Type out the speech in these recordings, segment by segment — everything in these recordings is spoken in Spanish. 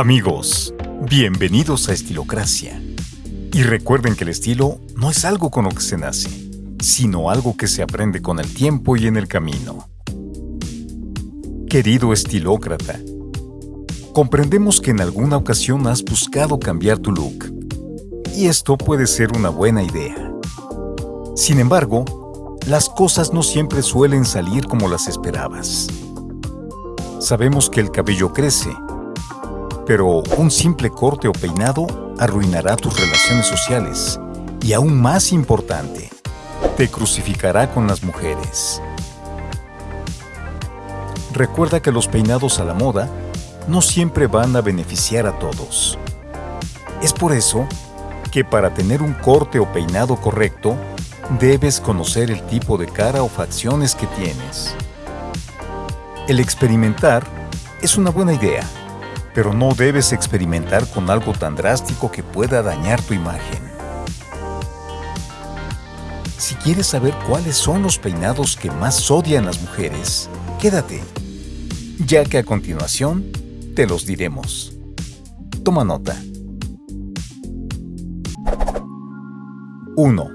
Amigos, bienvenidos a Estilocracia. Y recuerden que el estilo no es algo con lo que se nace, sino algo que se aprende con el tiempo y en el camino. Querido estilócrata, comprendemos que en alguna ocasión has buscado cambiar tu look, y esto puede ser una buena idea. Sin embargo, las cosas no siempre suelen salir como las esperabas. Sabemos que el cabello crece, pero un simple corte o peinado arruinará tus relaciones sociales y aún más importante, te crucificará con las mujeres. Recuerda que los peinados a la moda no siempre van a beneficiar a todos. Es por eso que para tener un corte o peinado correcto, debes conocer el tipo de cara o facciones que tienes. El experimentar es una buena idea, pero no debes experimentar con algo tan drástico que pueda dañar tu imagen. Si quieres saber cuáles son los peinados que más odian las mujeres, quédate, ya que a continuación te los diremos. Toma nota. 1.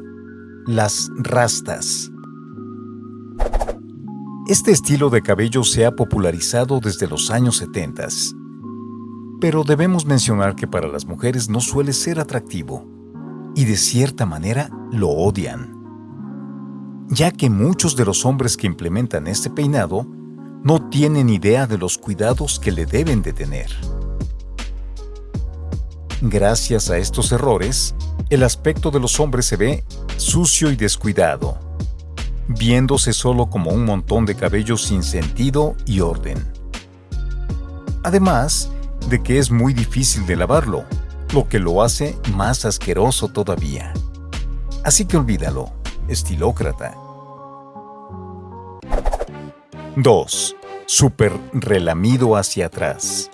Las rastas. Este estilo de cabello se ha popularizado desde los años 70 pero debemos mencionar que para las mujeres no suele ser atractivo y de cierta manera lo odian, ya que muchos de los hombres que implementan este peinado no tienen idea de los cuidados que le deben de tener. Gracias a estos errores, el aspecto de los hombres se ve sucio y descuidado, viéndose solo como un montón de cabello sin sentido y orden. Además, de que es muy difícil de lavarlo, lo que lo hace más asqueroso todavía. Así que olvídalo, estilócrata. 2. Super relamido hacia atrás.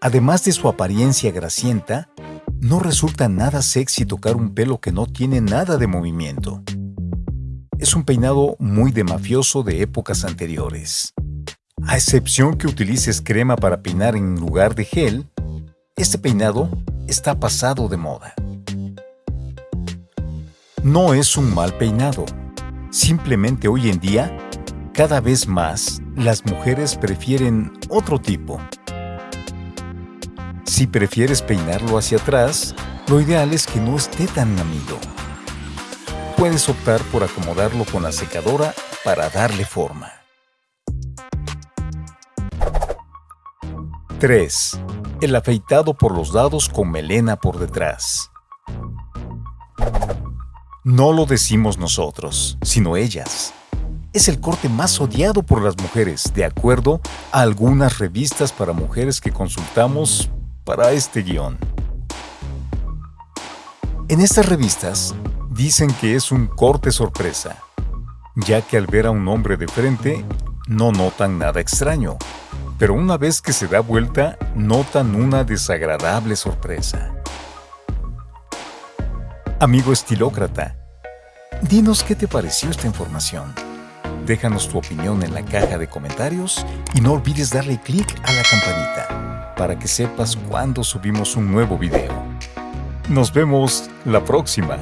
Además de su apariencia grasienta, no resulta nada sexy tocar un pelo que no tiene nada de movimiento. Es un peinado muy de mafioso de épocas anteriores. A excepción que utilices crema para peinar en lugar de gel, este peinado está pasado de moda. No es un mal peinado. Simplemente hoy en día, cada vez más, las mujeres prefieren otro tipo. Si prefieres peinarlo hacia atrás, lo ideal es que no esté tan amigo. Puedes optar por acomodarlo con la secadora para darle forma. 3. El afeitado por los lados con melena por detrás. No lo decimos nosotros, sino ellas. Es el corte más odiado por las mujeres, de acuerdo a algunas revistas para mujeres que consultamos para este guion. En estas revistas dicen que es un corte sorpresa, ya que al ver a un hombre de frente no notan nada extraño, pero una vez que se da vuelta, notan una desagradable sorpresa. Amigo estilócrata, dinos qué te pareció esta información. Déjanos tu opinión en la caja de comentarios y no olvides darle clic a la campanita para que sepas cuando subimos un nuevo video. Nos vemos la próxima.